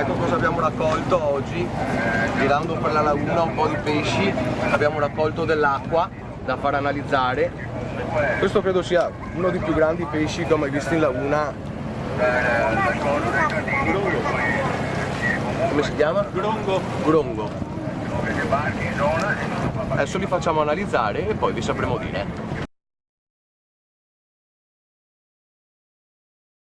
Ecco cosa abbiamo raccolto oggi, eh, girando per la laguna un po' di pesci, abbiamo raccolto dell'acqua da far analizzare. Questo credo sia uno dei più grandi pesci che ho mai visto in laguna. Come si chiama? Grongo. Grongo. Adesso li facciamo analizzare e poi vi sapremo dire.